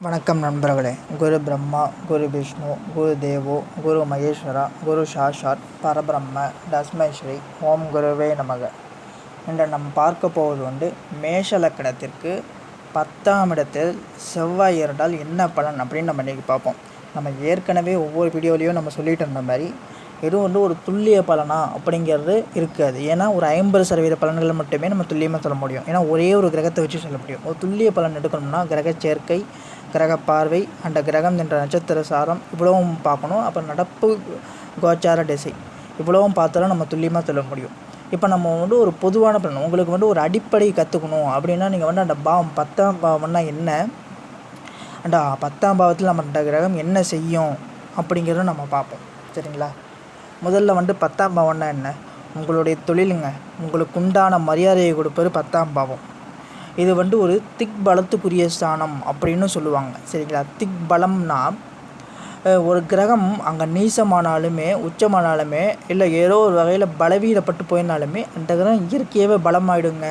வணக்கம் நண்பர்களே. குரு பிரம்மா குரு விஷ்ணு குரு தேவோ குரு மகேஸ்வரா குரு சாஷாத் பரபிரம்ம தஸ்மஸ்ரீ ஓம் குருவே நமக. இன்று நாம் பார்க்க போவது உண்டு மேஷலக்கணத்திற்கு பத்தாம் இடத்தில் செவ்வாய் இருந்தால் என்ன பலன் அப்படின்னு நம்ம இன்றைக்கி பார்ப்போம். நம்ம ஏற்கனவே ஒவ்வொரு வீடியோலையும் நம்ம சொல்லிட்டு இருந்த மாதிரி எதுவும் வந்து ஒரு துல்லிய பலனா அப்படிங்கிறது இருக்காது. ஏன்னா ஒரு ஐம்பது சதவீத பலன்களை மட்டுமே நம்ம துல்லியமாக சொல்ல முடியும். ஏன்னா ஒரே ஒரு கிரகத்தை வச்சு சொல்ல முடியும். ஒரு துல்லிய பலன் எடுக்கணும்னா கிரக சேர்க்கை கிரக பார்வை அந்த கிரகம் என்ற நட்சத்திர சாரம் இவ்வளவும் பார்க்கணும். அப்புறம் நடப்பு கோச்சார திசை இவ்வளவும் பார்த்தாலும் நம்ம துல்லியமாக சொல்ல முடியும். இப்போ நம்ம வந்து ஒரு பொதுவான பலன் உங்களுக்கு வந்து ஒரு அடிப்படை கற்றுக்கணும் அப்படின்னா நீங்கள் வந்து அந்த பாவம் பத்தாம் பாவம்னா என்ன? அந்த பத்தாம் பாவத்தில் நம்ம அந்த கிரகம் என்ன செய்யும் அப்படிங்கிறத நம்ம பார்ப்போம். சரிங்களா? முதல்ல வந்து பத்தாம் பாவம்னா என்ன? உங்களுடைய தொழிலுங்க. உங்களுக்கு உண்டான மரியாதையை கொடுப்பது பத்தாம் பாவம். இது வந்து ஒரு திக் பலத்துக்குரிய ஸ்தானம் அப்படின்னு சொல்லுவாங்க. சரிங்களா? திக் பலம்னா ஒரு கிரகம் அங்கே நீசமானாலுமே உச்சமானாலுமே இல்லை ஏதோ ஒரு வகையில் பலவீனப்பட்டு போயினாலுமே அந்த கிரகம் இயற்கையாகவே பலமாயிடுங்க.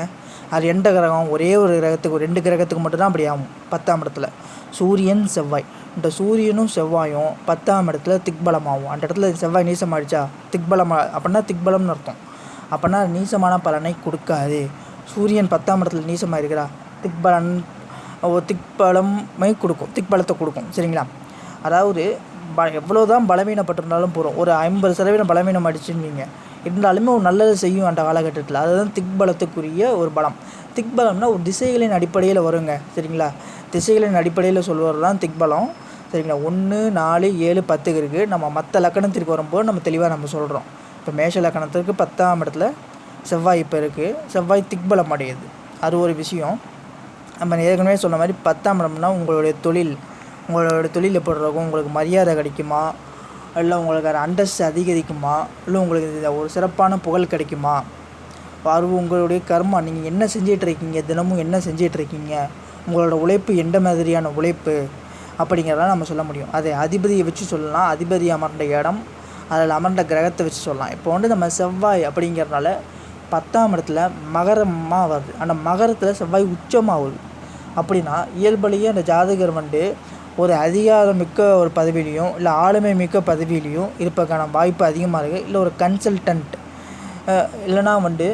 அது எந்த கிரகம்? ஒரே ஒரு கிரகத்துக்கு ஒரு ரெண்டு கிரகத்துக்கு மட்டும்தான் அப்படி ஆகும். பத்தாம் இடத்துல. சூரியன் செவ்வாய். இந்த சூரியனும் செவ்வாயும் பத்தாம் இடத்துல திக்பலமாகும். அந்த இடத்துல செவ்வாய் நீசமாயிடுச்சா? திக்பலம் அப்படின்னா திக்பலம்னு அர்த்தம். அப்படின்னா நீசமான பலனை கொடுக்காது. சூரியன் பத்தாம் இடத்துல நீசமாக இருக்கிறா திக்பலன் திக்பலமே கொடுக்கும். திக்பலத்தை கொடுக்கும். சரிங்களா? அதாவது ப எவ்வளோ தான் பலவீனப்பட்டிருந்தாலும் போகிறோம் ஒரு ஐம்பது சதவீதம் பலவீனம் அடிச்சுருந்தீங்க இருந்தாலுமே ஒரு நல்லது செய்யும் அந்த காலகட்டத்தில். அதுதான் திக்பலத்துக்குரிய ஒரு பலம். திக்பலம்னா ஒரு திசைகளின் அடிப்படையில் வருங்க. சரிங்களா? திசைகளின் அடிப்படையில் சொல்வது தான் திக்பலம். சரிங்களா? ஒன்று நாலு ஏழு பத்துக்கு இருக்குது நம்ம மற்ற லக்கணத்திற்கு வரும்போது நம்ம தெளிவாக நம்ம சொல்கிறோம் இப்போ மேஷ லக்கணத்திற்கு பத்தாம் இடத்துல செவ்வாய் இப்போ இருக்குது செவ்வாய் திக்பலம் அடையுது. அது ஒரு விஷயம். நம்ம ஏற்கனவே சொன்ன மாதிரி பத்தாம் இடம்னா உங்களுடைய தொழில். உங்களோட தொழில் எப்படி இருக்கும்? உங்களுக்கு மரியாதை கிடைக்குமா? இல்லை உங்களுக்கு அது அதிகரிக்குமா? இல்லை உங்களுக்கு இது ஒரு சிறப்பான புகழ் கிடைக்குமா? அது உங்களுடைய கர்மா நீங்கள் என்ன செஞ்சிட்டு இருக்கீங்க தினமும் என்ன செஞ்சிகிட்ருக்கீங்க உங்களோட உழைப்பு எந்த மாதிரியான உழைப்பு? அப்படிங்கிறத நம்ம சொல்ல முடியும். அதை அதிபதியை வச்சு சொல்லலாம். அதிபதி அமர்ந்த இடம் அதில் அமர்ந்த கிரகத்தை வச்சு சொல்லலாம். இப்போ வந்து நம்ம செவ்வாய் அப்படிங்கிறனால பத்தாம் இடத்துல மகரமாக வருது. அந்த மகரத்தில் செவ்வாய் உச்சமாகுது அப்படின்னா இயல்புலேயே அந்த ஜாதகர் வந்து ஒரு அதிகாரமிக்க ஒரு பதவியிலையும் இல்லை ஆளுமை மிக்க பதவியிலையும் இருப்பதற்கான வாய்ப்பு அதிகமாக இருக்குது இல்லை ஒரு கன்சல்டன்ட் இல்லைனா வந்து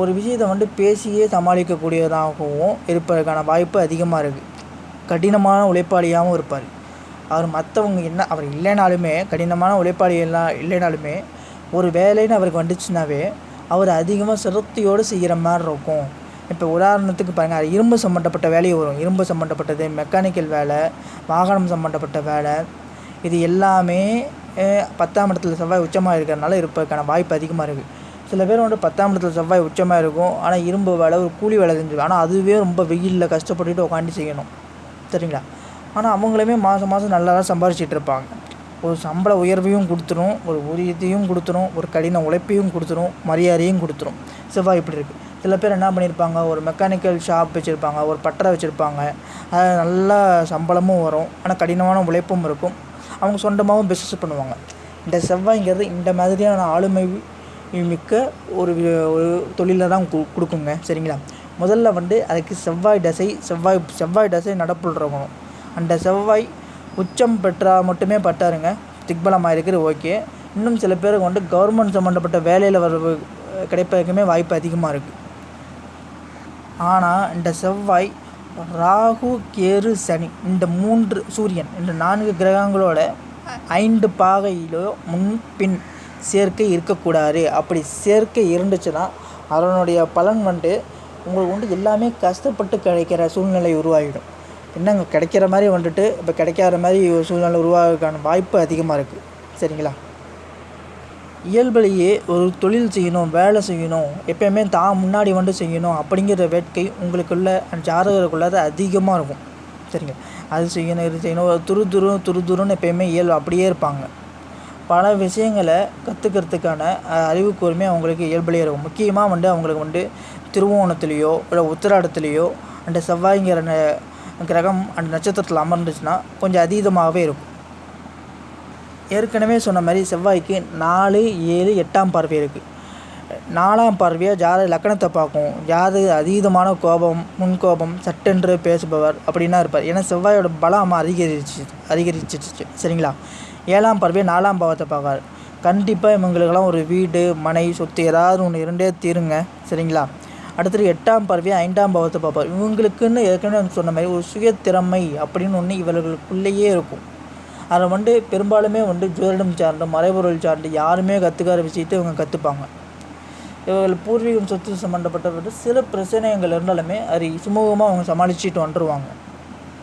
ஒரு விஷயத்தை வந்து பேசியே சமாளிக்கக்கூடியதாகவும் இருப்பதற்கான வாய்ப்பு அதிகமாக இருக்குது கடினமான உழைப்பாளியாகவும் இருப்பார். அவர் மற்றவங்க என்ன அவர் இல்லைனாலுமே கடினமான உழைப்பாளி எல்லாம் இல்லைனாலுமே ஒரு வேலைன்னு அவருக்கு வந்துச்சுனாவே அவர் அதிகமாக சிரத்தையோடு செய்கிற மாதிரி இருக்கும். இப்போ உதாரணத்துக்கு பாருங்கள் இரும்பு சம்மந்தப்பட்ட வேலையை வரும். இரும்பு சம்மந்தப்பட்டது மெக்கானிக்கல் வேலை வாகனம் சம்மந்தப்பட்ட வேலை இது எல்லாமே பத்தாம் இடத்துல செவ்வாய் உச்சமாக இருக்கிறதுனால இருப்பதற்கான வாய்ப்பு அதிகமாக இருக்குது சில பேர் வந்து பத்தாம் இடத்துல செவ்வாய் உச்சமாக இருக்கும். ஆனால் இரும்பு வேலை ஒரு கூலி வேலை செஞ்சு ஆனால் அதுவே ரொம்ப வெயிலில் கஷ்டப்பட்டுட்டு உட்காந்து செய்யணும். சரிங்களா? ஆனால் அவங்களுமே மாதம் மாதம் நல்லா தான் சம்பாரிச்சிட்டு இருப்பாங்க. ஒரு சம்பள உயர்வையும் கொடுத்துரும் ஒரு ஊதியத்தையும் கொடுத்துரும் ஒரு கடின உழைப்பையும் கொடுத்துரும் மரியாதையும் கொடுத்துரும். செவ்வாய் இப்படி இருக்குது சில பேர் என்ன பண்ணியிருப்பாங்க ஒரு மெக்கானிக்கல் ஷாப் வச்சுருப்பாங்க ஒரு பட்டறை வச்சுருப்பாங்க. அது நல்லா சம்பளமும் வரும். ஆனால் கடினமான உழைப்பும் இருக்கும். அவங்க சொந்தமாகவும் பிஸ்னஸ் பண்ணுவாங்க. இந்த செவ்வாய்ங்கிறது இந்த மாதிரியான ஆளுமை மிக்க ஒரு ஒரு தொழிலை தான் கு- கொடுக்குங்க. சரிங்களா? முதல்ல வந்து அதுக்கு செவ்வாய் தசை செவ்வாய் செவ்வாய் தசை நடப்புடுறவங்க அந்த செவ்வாய் உச்சம் பெற்றால் மட்டுமே பட்டாருங்க. திக்பலமாக இருக்கிறது ஓகே. இன்னும் சில பேருக்கு வந்து கவர்மெண்ட் சம்மந்தப்பட்ட வேலையில் வர கிடைப்பதற்குமே வாய்ப்பு அதிகமாக இருக்குது ஆனால் இந்த செவ்வாய் ராகு கேரு சனி இந்த மூன்று சூரியன் இந்த நான்கு கிரகங்களோட ஐந்து பாகையிலோ முன்பின் சேர்க்கை இருக்கக்கூடாது. அப்படி சேர்க்கை இருந்துச்சுன்னா அதனுடைய பலன் வந்து உங்களுக்கு வந்து எல்லாமே கஷ்டப்பட்டு கிடைக்கிற சூழ்நிலை உருவாகிடும். என்னங்க கிடைக்கிற மாதிரி வந்துட்டு இப்போ கிடைக்காத மாதிரி சூழ்நிலை உருவாகிறதுக்கான வாய்ப்பு அதிகமாக இருக்குது சரிங்களா? இயல்பிலேயே ஒரு தொழில் செய்யணும் வேலை செய்யணும் எப்பயுமே தான் முன்னாடி வந்து செய்யணும் அப்படிங்கிற வேட்கை உங்களுக்குள்ள அந்த ஜாதகருக்குள்ள அதிகமாக இருக்கும். சரிங்க. அது செய்யணும் இது செய்யணும் ஒரு துரு துரு துரு துருன்னு எப்பயுமே இயல்பு அப்படியே இருப்பாங்க. பல விஷயங்களை கற்றுக்கிறதுக்கான அறிவு கூர்மை அவங்களுக்கு இயல்புலேயே இருக்கும். முக்கியமாக வந்து அவங்களுக்கு வந்து திருவோணத்துலேயோ இல்லை உத்திராடத்துலேயோ அந்த செவ்வாய்ங்கிற கிரகம் அந்த நட்சத்திரத்தில் அமர்ந்துச்சுன்னா கொஞ்சம் அதீதமாகவே இருக்கும். ஏற்கனவே சொன்ன மாதிரி செவ்வாய்க்கு நாலு ஏழு எட்டாம் பார்வை இருக்குது நாலாம் பார்வையாக ஜாத லக்கணத்தை பார்க்கும். ஜாத அதீதமான கோபம் முன்கோபம் சட்டென்று பேசுபவர் அப்படின்னா இருப்பார். ஏன்னா செவ்வாயோட பலம் அதிகரிச்சு அதிகரிச்சிச்சு சரிங்களா? ஏழாம் பார்வையாக நாலாம் பாவத்தை பார்க்காரு கண்டிப்பாக இவங்களுக்கெல்லாம் ஒரு வீடு மனை சொத்து ஏதாவது ஒன்று இரண்டே தீருங்க. சரிங்களா? அடுத்தது எட்டாம் பார்வையாக ஐந்தாம் பாவத்தை பார்ப்பார். இவங்களுக்குன்னு ஏற்கனவே சொன்ன மாதிரி ஒரு சுய திறமை அப்படின்னு ஒன்று இவர்களுக்குள்ளேயே இருக்கும். அதை வந்து பெரும்பாலுமே வந்து ஜோதிடம் சார்ந்து மறைபொருள் சார்ந்து யாருமே கற்றுக்காத விஷயத்தை இவங்க கற்றுப்பாங்க இவர்கள் பூர்வீகம் சொத்து சம்மந்தப்பட்டப்பட்ட வந்து சில பிரச்சனைகள் இருந்தாலுமே அது சுமூகமாக அவங்க சமாளிச்சுட்டு வந்துடுவாங்க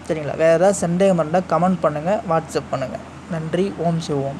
சரிங்களா? வேறு ஏதாவது சந்தேகம் இருந்தால் கமெண்ட் பண்ணுங்கள் வாட்ஸ்அப் பண்ணுங்கள் நன்றி. ஓம் சிவோம்.